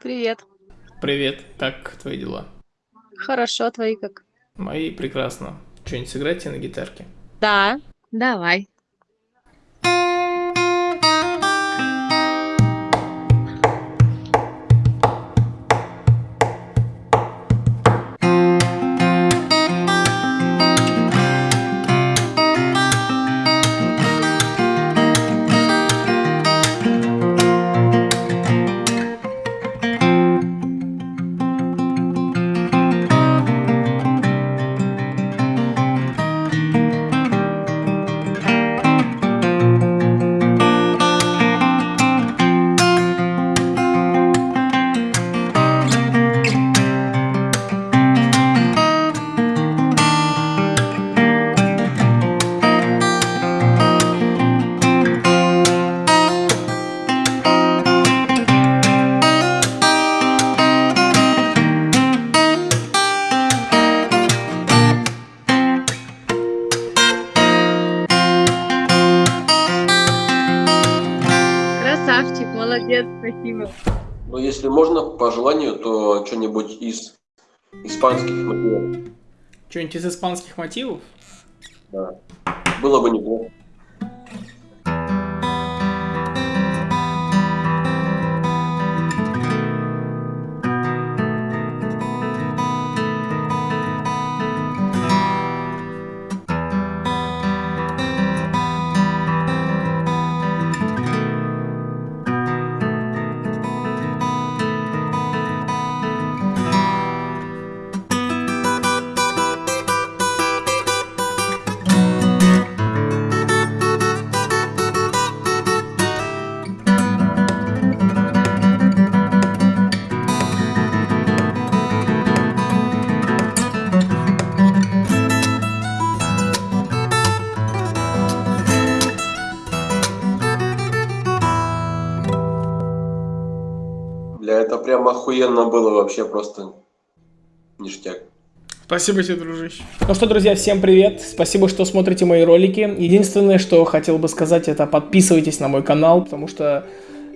Привет. Привет, как твои дела? Хорошо, твои как? Мои прекрасно. Что-нибудь сыграйте на гитарке? Да, давай. Молодец, спасибо. Ну, если можно, по желанию, то что-нибудь из испанских мотивов. Что-нибудь из испанских мотивов? Да. Было бы неплохо. Прям охуенно было вообще просто ништяк. Спасибо тебе, дружище. Ну что, друзья, всем привет. Спасибо, что смотрите мои ролики. Единственное, что хотел бы сказать, это подписывайтесь на мой канал, потому что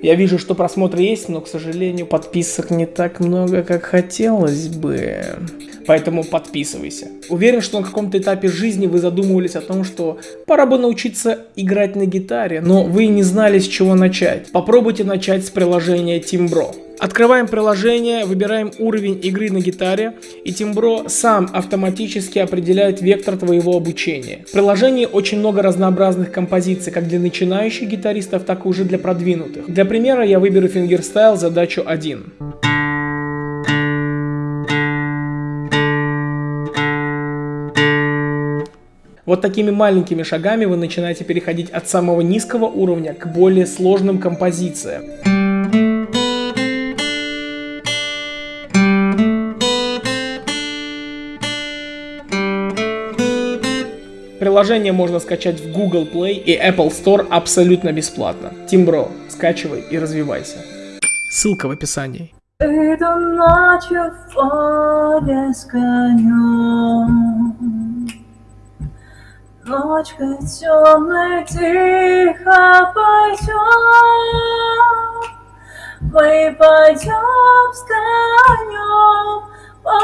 я вижу, что просмотры есть, но, к сожалению, подписок не так много, как хотелось бы. Поэтому подписывайся. Уверен, что на каком-то этапе жизни вы задумывались о том, что пора бы научиться играть на гитаре, но вы не знали, с чего начать. Попробуйте начать с приложения Timbro. Открываем приложение, выбираем уровень игры на гитаре, и Timbro сам автоматически определяет вектор твоего обучения. В приложении очень много разнообразных композиций, как для начинающих гитаристов, так и уже для продвинутых. Для примера я выберу фингерстайл задачу 1. Вот такими маленькими шагами вы начинаете переходить от самого низкого уровня к более сложным композициям. Приложение можно скачать в Google Play и Apple Store абсолютно бесплатно. Timbro, скачивай и развивайся. Ссылка в описании. Эту ночью в поле с конем Ночкой темной тихо пойдем Мы пойдем с конем По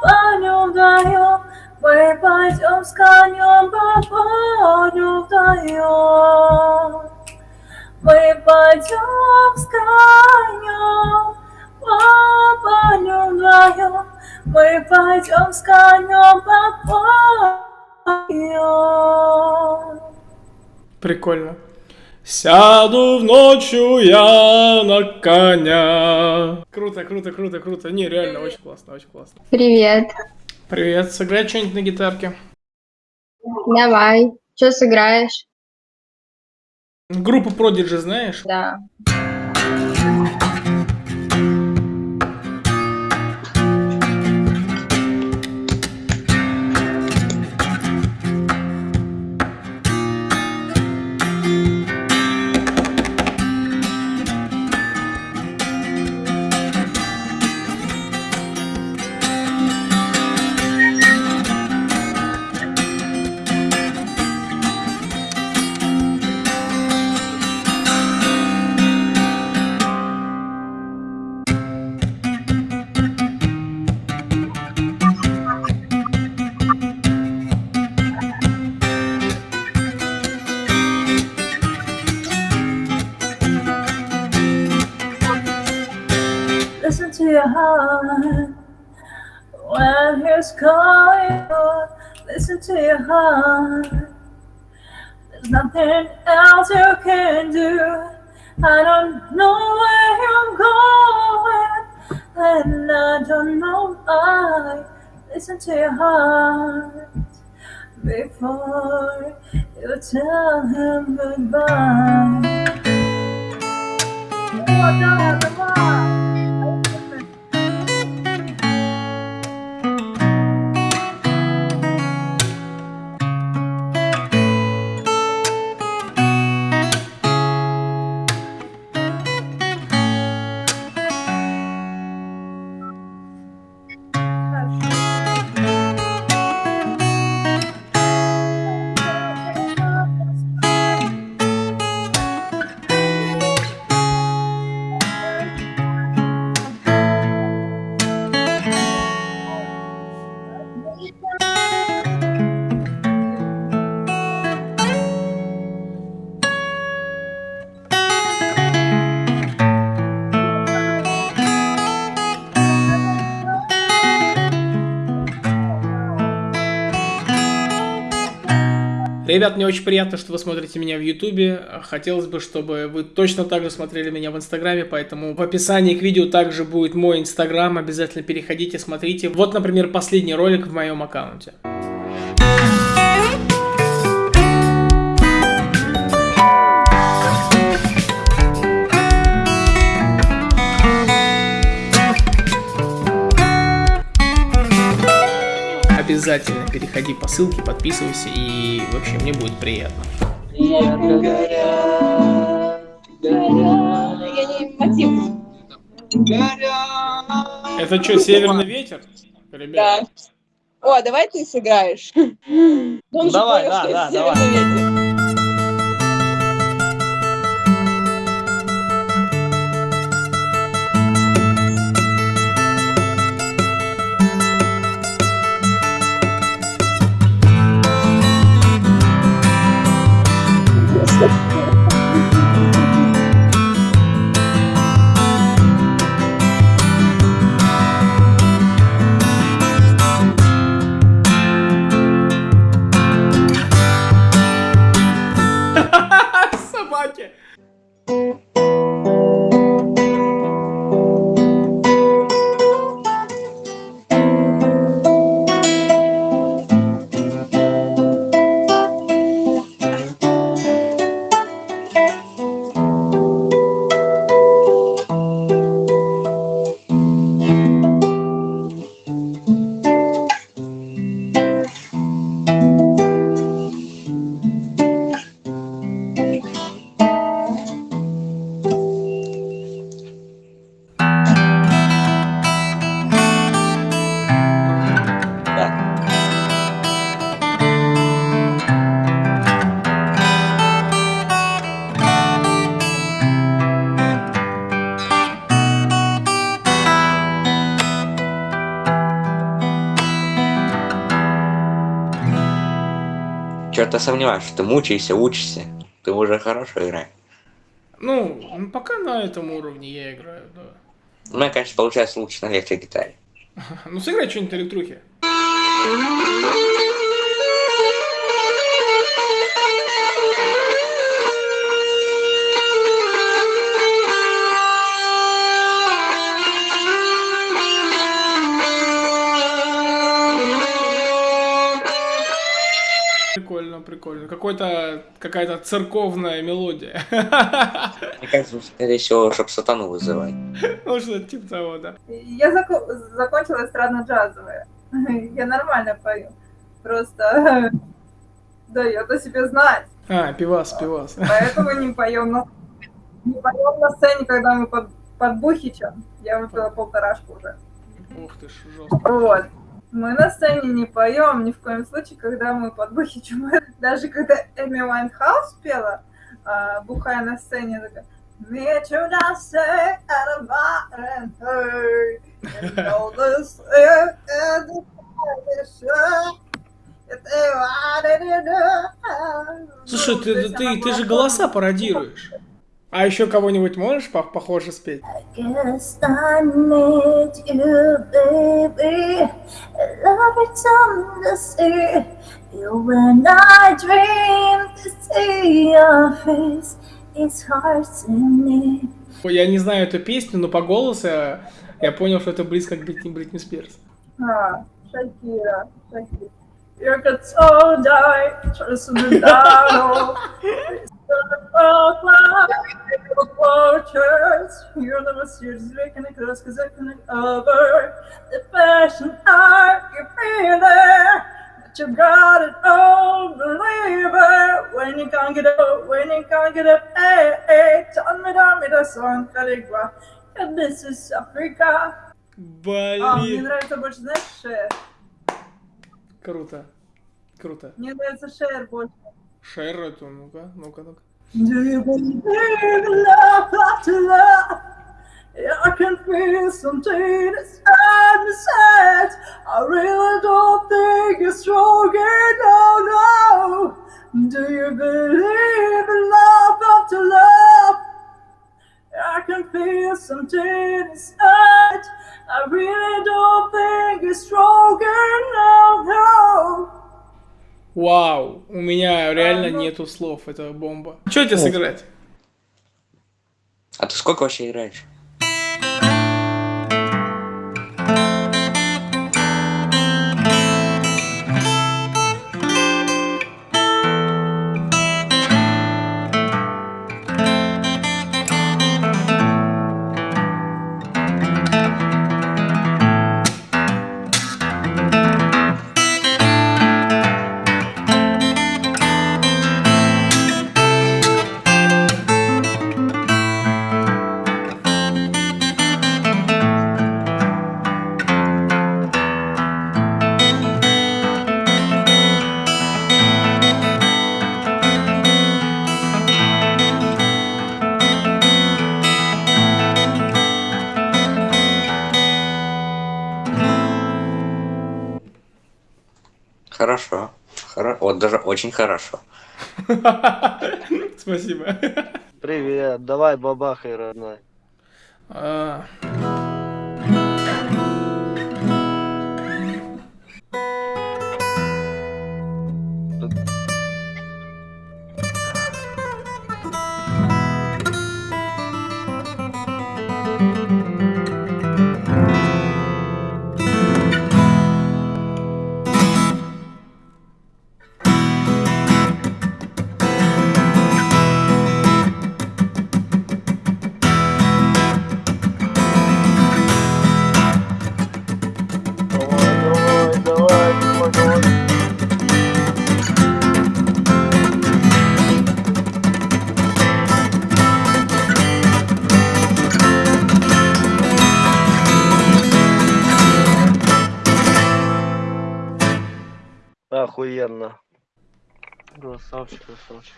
полю вдвоем Мы пойдем с конем По полю вдвоем Мы пойдем с конем по полю вдвоем. Мы пойдем с конем по полю. Прикольно. Сяду в ночью я на коня. Круто, круто, круто, круто. Не, реально, очень классно, очень классно. Привет. Привет, сыграй что-нибудь на гитарке. Давай. Что сыграешь? Группу Prodigy знаешь? Да. Heart. When he's calling you, listen to your heart. There's nothing else you can do. I don't know where you're going, and I don't know why. Listen to your heart before you tell him goodbye. Ребят, мне очень приятно, что вы смотрите меня в Ютубе. Хотелось бы, чтобы вы точно так же смотрели меня в Инстаграме, поэтому в описании к видео также будет мой Инстаграм. Обязательно переходите, смотрите. Вот, например, последний ролик в моем аккаунте. Обязательно переходи по ссылке, подписывайся и вообще мне будет приятно. Я не мотив. Это что, северный ветер? Да. Ребят, О, давай ты сыграешь. Он же Давай, понял, да, что да, давай. ветер. Чё-то сомневаюсь, что ты мучаешься, учишься. Ты уже хорошо играешь. Ну, м, пока на этом уровне я играю, да. У меня, конечно, получается лучше на электрогитаре. Ну, сыграй что-нибудь электрухи. Прикольно, прикольно. Какой-то, какая-то церковная мелодия. Мне кажется, скорее всего, чтобы сатану вызывать. Ну, что-то типа того, да. Я зако- закончила эстрадно-джазовое. Я нормально пою. Просто дает о себе знать. А, пивас, пивас. Поэтому не поем на, не поем на сцене, когда мы под, под Бухичем. Я выпила полторашку уже. Ух ты ж, жестко. Вот. Мы на сцене не поем ни в коем случае, когда мы под Бухичем. Даже когда Эми Уайнхаус пела, а, бухая на сцене, такая eh, eh. Слушай, ты, ты, ты, ты же голоса пародируешь. А еще кого-нибудь можешь по- похоже спеть? Guess I need you, baby. It to see you when I dream to see your face. It's hard to me. Я не знаю эту песню, но по голосу я, я понял, что это близко к Бритни, Бритни Спирс. Ah, Shakira, Shakira. Your guitar died, trust me down. You're the most serious making it close cause I couldn't over the passion art you feel there. But you got it all, believe it. When you can't get up, when you can't get up, hey, hey, tell me, tell me the song, Caligua. And this is Africa. А, мне Блин. нравится больше, знаешь, Шер. Круто. Круто. Мне нравится Шер больше. Шер эту, ну-ка, ну-ка, ну-ка. Do you believe in love after love? Yeah, I can feel something inside me says I really don't think you're strong enough, no Do you believe can feel something inside I really don't think you're strong enough, no Вау, у меня реально нету слов, это бомба. Что тебе сыграть? А ты сколько вообще играешь? Хоро... Вот даже очень хорошо. Спасибо. Привет, давай бабахай, родной. А, Охуенно. Красавчик, красавчик.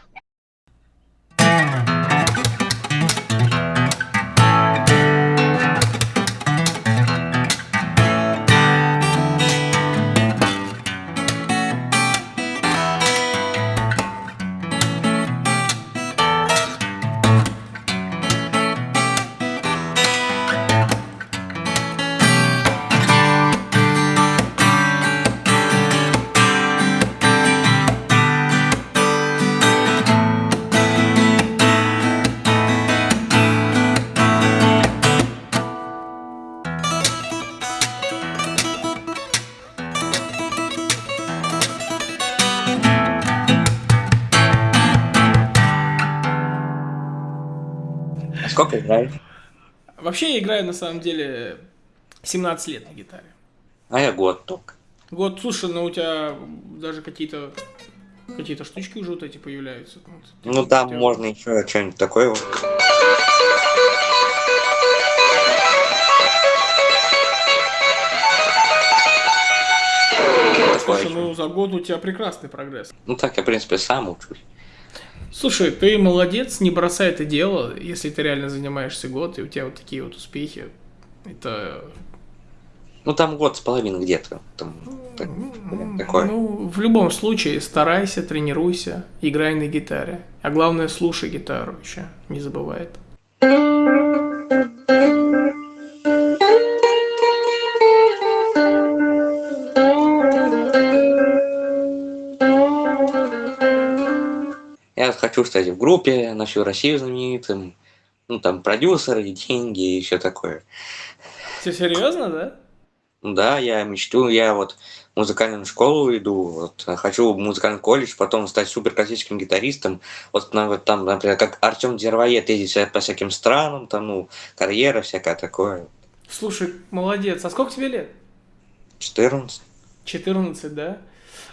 Сколько играешь? Вообще я играю на самом деле 17 лет на гитаре. А я год только. Вот, слушай, ну у тебя даже какие-то какие-то штучки уже вот эти появляются. Вот. Ну там Ты- можно еще что-нибудь такое. вот. Слушай, ну за год у тебя прекрасный прогресс. Ну так я, в принципе, сам учусь. Слушай, ты молодец, не бросай это дело, если ты реально занимаешься год, и у тебя вот такие вот успехи. Это Ну, там год с половиной где-то. Там, так- такое. Ну, в любом случае, старайся, тренируйся, играй на гитаре. А главное, слушай гитару еще, не забывай это. Стать в группе, на всю Россию знаменитым. Ну, там продюсеры, деньги и все такое. Все серьезно, да? Да, я мечту, я вот в музыкальную школу иду, вот, хочу в музыкальный колледж, потом стать супер классическим гитаристом. Вот, на- вот там, например, как Артем Дервоед ездить вся- по всяким странам, там, ну, карьера всякая такое. Слушай, молодец. А сколько тебе лет? 14. 14, да?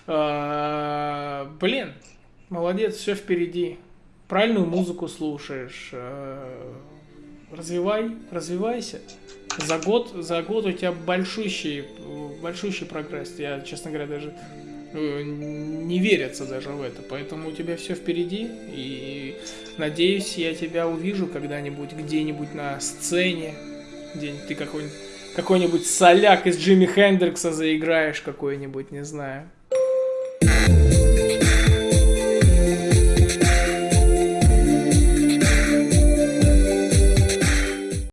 А, блин, молодец, все впереди. Правильную музыку слушаешь. а, Развивай, развивайся. За год, за год у тебя большущий, большущий прогресс. Я, честно говоря, даже э, не верится даже в это. Поэтому у тебя все впереди. И надеюсь, я тебя увижу когда-нибудь где-нибудь на сцене. Где-нибудь ты какой-нибудь какой-нибудь соляк из Джимми Хендрикса заиграешь какой-нибудь, не знаю.